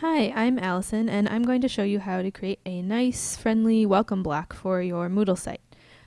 Hi, I'm Allison, and I'm going to show you how to create a nice, friendly welcome block for your Moodle site.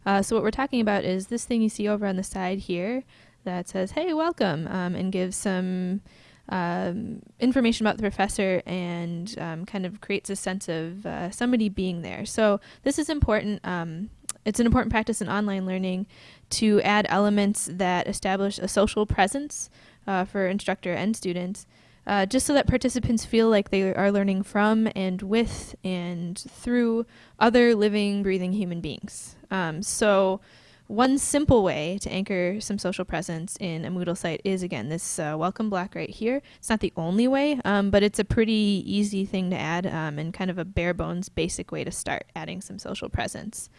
Uh, so what we're talking about is this thing you see over on the side here that says, hey, welcome, um, and gives some um, information about the professor and um, kind of creates a sense of uh, somebody being there. So this is important. Um, it's an important practice in online learning to add elements that establish a social presence uh, for instructor and students uh, just so that participants feel like they are learning from and with and through other living, breathing human beings. Um, so one simple way to anchor some social presence in a Moodle site is, again, this uh, welcome block right here. It's not the only way, um, but it's a pretty easy thing to add um, and kind of a bare bones basic way to start adding some social presence.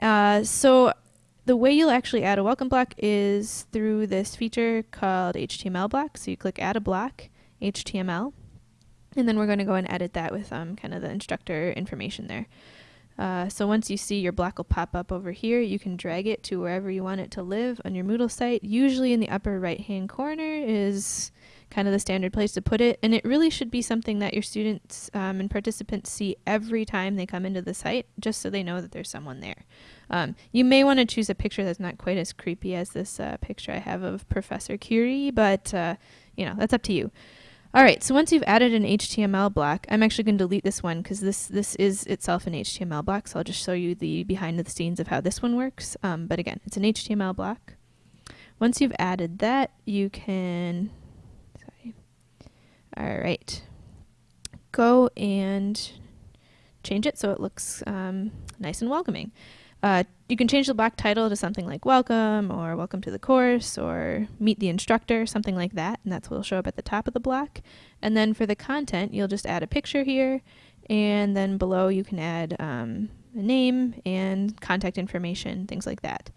Uh, so the way you'll actually add a welcome block is through this feature called HTML block. So you click add a block HTML. And then we're going to go and edit that with um, kind of the instructor information there. Uh, so once you see your block will pop up over here, you can drag it to wherever you want it to live on your Moodle site. Usually in the upper right hand corner is kind of the standard place to put it. And it really should be something that your students um, and participants see every time they come into the site, just so they know that there's someone there. Um, you may want to choose a picture that's not quite as creepy as this uh, picture I have of Professor Curie, but uh, you know, that's up to you. All right, so once you've added an HTML block, I'm actually going to delete this one because this, this is itself an HTML block, so I'll just show you the behind the scenes of how this one works. Um, but again, it's an HTML block. Once you've added that, you can, sorry, all right, go and change it so it looks um, nice and welcoming. Uh, you can change the block title to something like welcome or welcome to the course or meet the instructor, something like that, and that's what will show up at the top of the block. And then for the content, you'll just add a picture here, and then below you can add um, a name and contact information, things like that.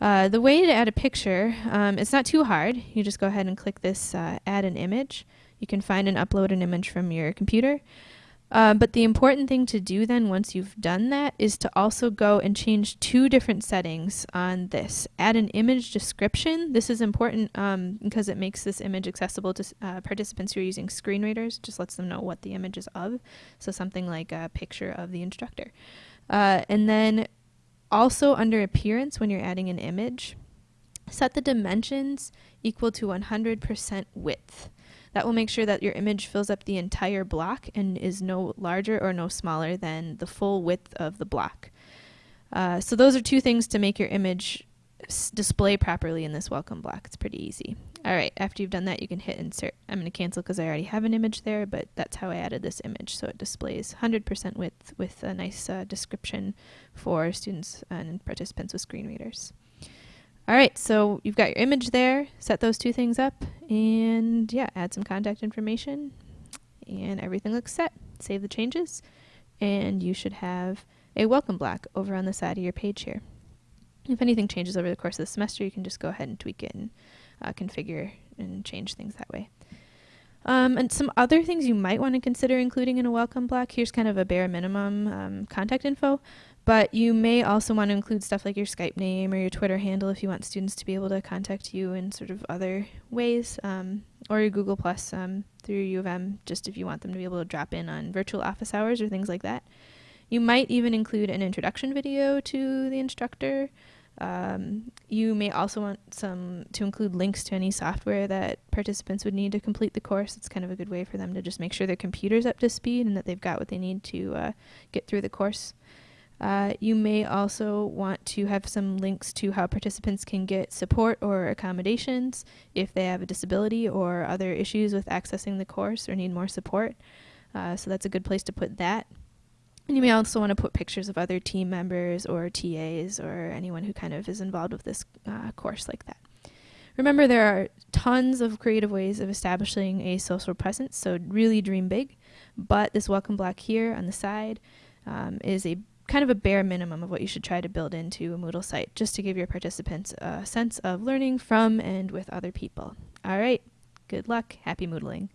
Uh, the way to add a picture, um, it's not too hard. You just go ahead and click this uh, add an image. You can find and upload an image from your computer. Uh, but the important thing to do then once you've done that is to also go and change two different settings on this. Add an image description. This is important um, because it makes this image accessible to uh, participants who are using screen readers. Just lets them know what the image is of. So something like a picture of the instructor. Uh, and then also under appearance when you're adding an image, set the dimensions equal to 100% width. That will make sure that your image fills up the entire block and is no larger or no smaller than the full width of the block. Uh, so those are two things to make your image display properly in this welcome block. It's pretty easy. All right, after you've done that, you can hit insert. I'm going to cancel because I already have an image there, but that's how I added this image. So it displays 100% width with a nice uh, description for students and participants with screen readers. All right, so you've got your image there, set those two things up, and yeah, add some contact information, and everything looks set. Save the changes, and you should have a welcome block over on the side of your page here. If anything changes over the course of the semester, you can just go ahead and tweak it and uh, configure and change things that way. Um, and some other things you might want to consider including in a welcome block. Here's kind of a bare minimum um, contact info. But you may also want to include stuff like your Skype name or your Twitter handle if you want students to be able to contact you in sort of other ways, um, or your Google Plus um, through U of M, just if you want them to be able to drop in on virtual office hours or things like that. You might even include an introduction video to the instructor. Um, you may also want some to include links to any software that participants would need to complete the course. It's kind of a good way for them to just make sure their computer's up to speed and that they've got what they need to uh, get through the course. Uh, you may also want to have some links to how participants can get support or accommodations if they have a disability or other issues with accessing the course or need more support. Uh, so that's a good place to put that. And you may also want to put pictures of other team members or TAs or anyone who kind of is involved with this uh, course like that. Remember, there are tons of creative ways of establishing a social presence, so really dream big. But this welcome block here on the side um, is a kind of a bare minimum of what you should try to build into a Moodle site just to give your participants a sense of learning from and with other people. All right, good luck, happy Moodling.